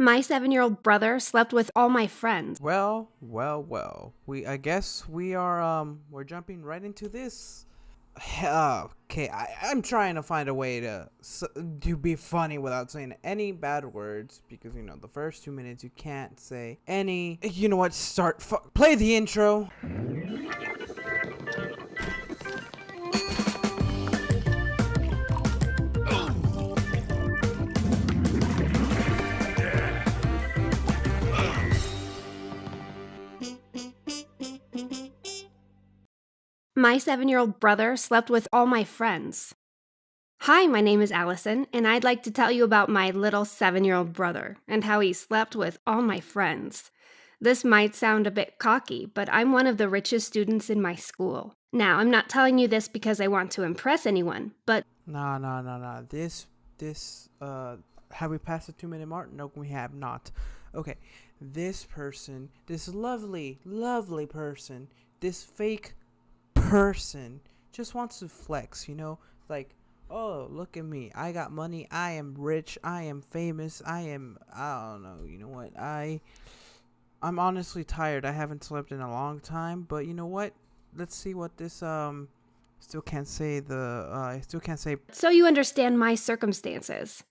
My seven year old brother slept with all my friends. Well, well, well. We I guess we are um we're jumping right into this. Okay, I, I'm trying to find a way to to be funny without saying any bad words because you know the first two minutes you can't say any. You know what? Start play the intro. My seven year old brother slept with all my friends. Hi, my name is Allison, and I'd like to tell you about my little seven year old brother and how he slept with all my friends. This might sound a bit cocky, but I'm one of the richest students in my school. Now, I'm not telling you this because I want to impress anyone, but. No, no, no, no. This, this, uh, have we passed the two minute mark? No, we have not. Okay, this person, this lovely, lovely person, this fake person just wants to flex, you know? Like, oh, look at me. I got money. I am rich. I am famous. I am I don't know. You know what? I I'm honestly tired. I haven't slept in a long time, but you know what? Let's see what this um still can't say the uh, I still can't say So you understand my circumstances.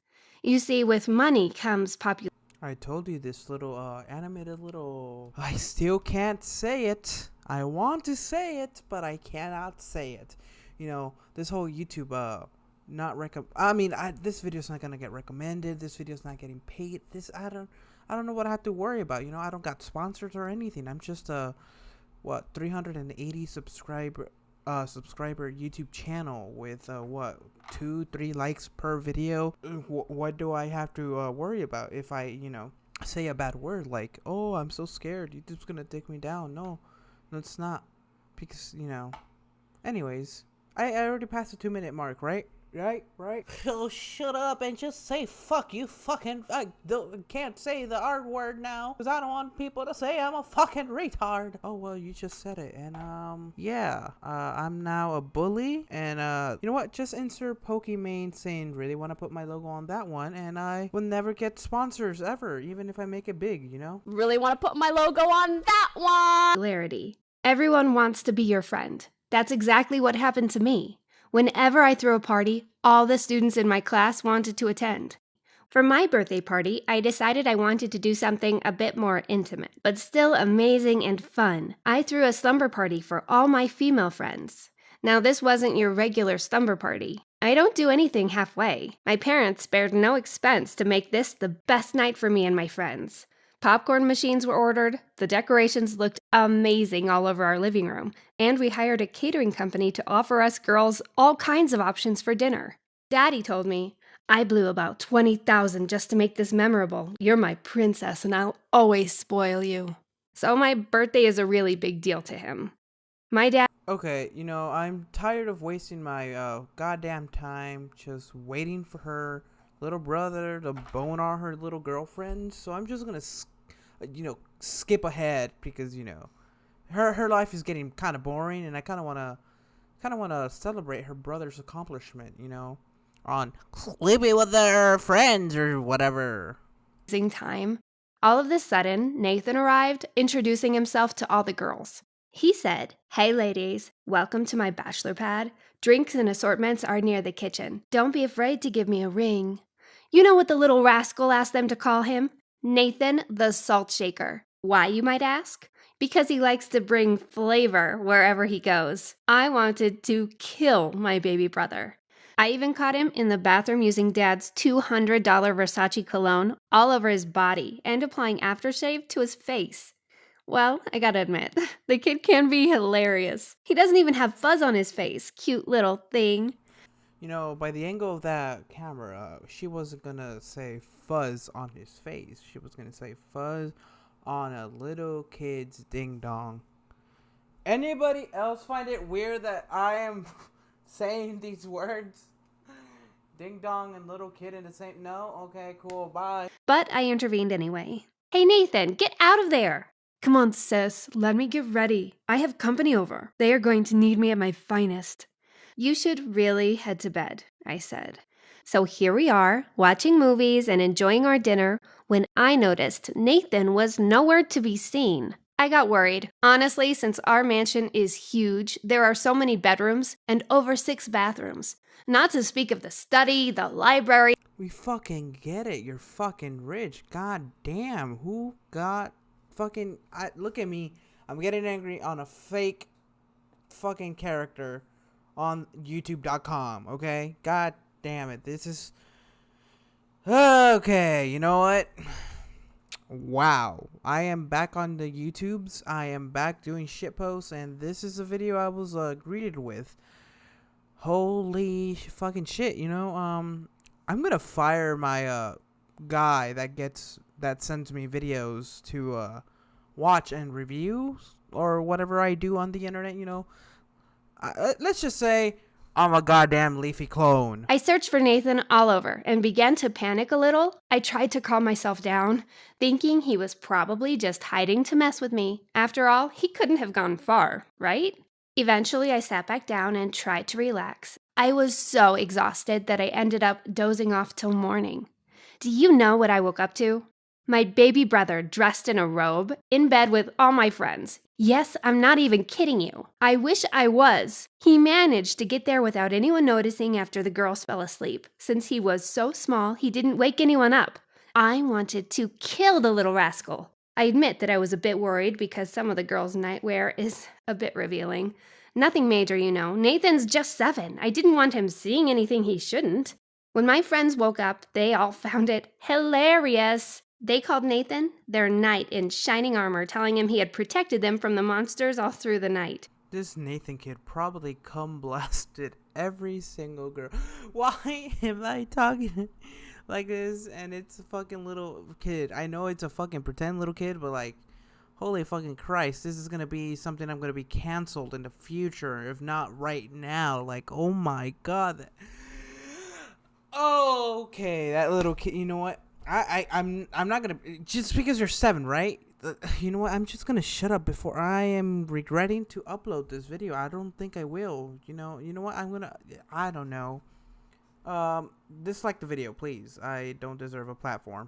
You see with money comes popularity. I told you this little uh animated little I still can't say it. I want to say it, but I cannot say it. You know, this whole YouTube uh not recommend I mean, I this video's not to get recommended. This video's not getting paid. This I don't I don't know what I have to worry about. You know, I don't got sponsors or anything. I'm just a what 380 subscriber uh subscriber YouTube channel with uh what 2 3 likes per video. W- what do I have to uh, worry about if I, you know, say a bad word like, "Oh, I'm so scared. YouTube's to take me down." No. It's not. Because, you know. Anyways, I, I already passed the two minute mark, right? Right, right. Oh, shut up and just say fuck you fucking. I don't, can't say the R word now because I don't want people to say I'm a fucking retard. Oh, well, you just said it. And, um, yeah. Uh, I'm now a bully. And, uh, you know what? Just insert Pokimane saying, really want to put my logo on that one. And I will never get sponsors ever, even if I make it big, you know? Really want to put my logo on that one. Clarity. Everyone wants to be your friend. That's exactly what happened to me. Whenever I threw a party, all the students in my class wanted to attend. For my birthday party, I decided I wanted to do something a bit more intimate, but still amazing and fun. I threw a slumber party for all my female friends. Now, this wasn't your regular slumber party. I don't do anything halfway. My parents spared no expense to make this the best night for me and my friends. Popcorn machines were ordered, the decorations looked amazing all over our living room, and we hired a catering company to offer us girls all kinds of options for dinner. Daddy told me, I blew about 20,000 just to make this memorable. You're my princess and I'll always spoil you. So my birthday is a really big deal to him. My dad Okay, you know, I'm tired of wasting my uh, goddamn time just waiting for her little brother to bone all her little girlfriend. So I'm just gonna, you know, skip ahead because you know, her her life is getting kind of boring, and I kind of wanna, kind of wanna celebrate her brother's accomplishment. You know, on sleeping with their friends or whatever. Time. All of a sudden, Nathan arrived, introducing himself to all the girls. He said, Hey ladies, welcome to my bachelor pad. Drinks and assortments are near the kitchen. Don't be afraid to give me a ring. You know what the little rascal asked them to call him? Nathan the Salt Shaker. Why, you might ask? Because he likes to bring flavor wherever he goes. I wanted to kill my baby brother. I even caught him in the bathroom using dad's $200 Versace cologne all over his body and applying aftershave to his face. Well, I gotta admit, the kid can be hilarious. He doesn't even have fuzz on his face. Cute little thing you know, by the angle of that camera, she wasn't gonna say fuzz on his face. She was gonna say fuzz on a little kid's ding dong. Anybody else find it weird that I am saying these words? Ding dong and little kid in the same. No? Okay, cool, bye. But I intervened anyway. Hey, Nathan, get out of there! Come on, sis, let me get ready. I have company over. They are going to need me at my finest. You should really head to bed, I said. So here we are, watching movies and enjoying our dinner, when I noticed Nathan was nowhere to be seen. I got worried. Honestly, since our mansion is huge, there are so many bedrooms and over six bathrooms. Not to speak of the study, the library. We fucking get it. You're fucking rich. God damn. Who got fucking. I, look at me. I'm getting angry on a fake fucking character on YouTube.com, okay? God damn it. This is. Okay, you know what? Wow. I am back on the YouTubes. I am back doing shit posts, and this is a video I was uh, greeted with. Holy fucking shit, you know? Um, I'm gonna fire my uh guy that gets that sends me videos to uh watch and review or whatever I do on the internet, you know. Uh, let's just say I'm a goddamn leafy clone. I searched for Nathan all over and began to panic a little. I tried to calm myself down, thinking he was probably just hiding to mess with me. After all, he couldn't have gone far, right? Eventually, I sat back down and tried to relax. I was so exhausted that I ended up dozing off till morning. Do you know what I woke up to? My baby brother dressed in a robe, in bed with all my friends. Yes, I'm not even kidding you. I wish I was. He managed to get there without anyone noticing after the girls fell asleep. Since he was so small, he didn't wake anyone up. I wanted to kill the little rascal. I admit that I was a bit worried because some of the girls' nightwear is a bit revealing. Nothing major, you know. Nathan's just seven. I didn't want him seeing anything he shouldn't. When my friends woke up, they all found it hilarious. They called Nathan their knight in shining armor, telling him he had protected them from the monsters all through the night. This Nathan kid probably cum blasted every single girl. Why am I talking like this? And it's a fucking little kid. I know it's a fucking pretend little kid, but like, holy fucking Christ, this is gonna be something I'm gonna be canceled in the future, if not right now. Like, oh my god. Okay, that little kid. You know what? I, I I'm I'm not gonna just because you're seven, right? You know what? I'm just gonna shut up before I am regretting to upload this video. I don't think I will. You know. You know what? I'm gonna. I don't know. Um, dislike the video, please. I don't deserve a platform.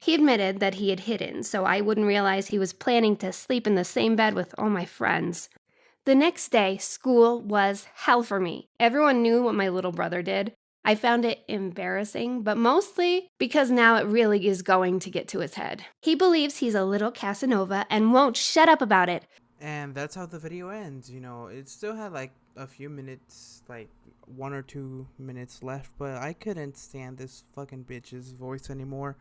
He admitted that he had hidden, so I wouldn't realize he was planning to sleep in the same bed with all my friends. The next day, school was hell for me. Everyone knew what my little brother did. I found it embarrassing, but mostly because now it really is going to get to his head. He believes he's a little Casanova and won't shut up about it. And that's how the video ends. You know, it still had like a few minutes, like one or two minutes left, but I couldn't stand this fucking bitch's voice anymore.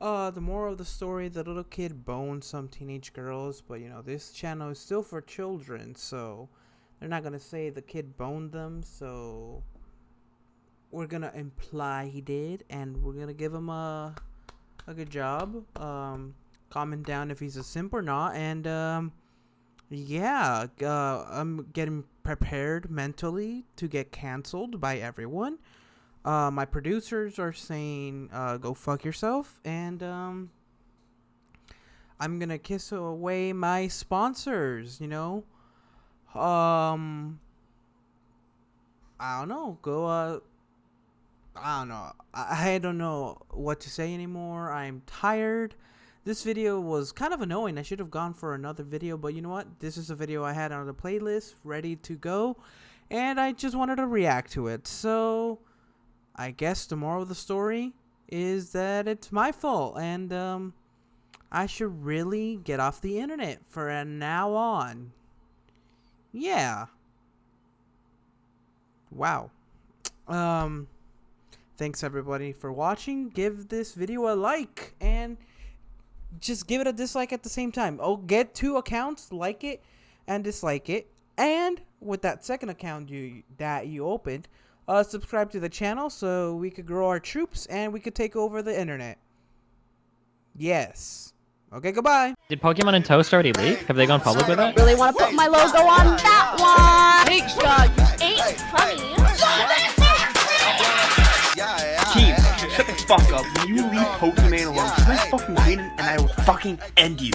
Uh, the moral of the story, the little kid boned some teenage girls, but you know, this channel is still for children, so they're not gonna say the kid boned them, so we're gonna imply he did, and we're gonna give him a a good job. Um, comment down if he's a simp or not, and um, yeah, uh, I'm getting prepared mentally to get canceled by everyone. Uh, my producers are saying, uh, "Go fuck yourself," and um, I'm gonna kiss away my sponsors. You know, um, I don't know. Go uh I don't know. I, I don't know what to say anymore. I'm tired. This video was kind of annoying. I should have gone for another video, but you know what? This is a video I had on the playlist ready to go, and I just wanted to react to it. So, I guess the moral of the story is that it's my fault, and um, I should really get off the internet for now on. Yeah. Wow. Um Thanks everybody for watching. Give this video a like and just give it a dislike at the same time. Oh, get two accounts, like it and dislike it. And with that second account you that you opened, uh, subscribe to the channel so we could grow our troops and we could take over the internet. Yes. Okay, goodbye. Did Pokimane and Toast already leak? Have they gone public with that? Really want to put my logo on that one? Hey, uh, you ain't funny. Fuck up. You leave Pokimane alone, I fucking win and I will fucking end you.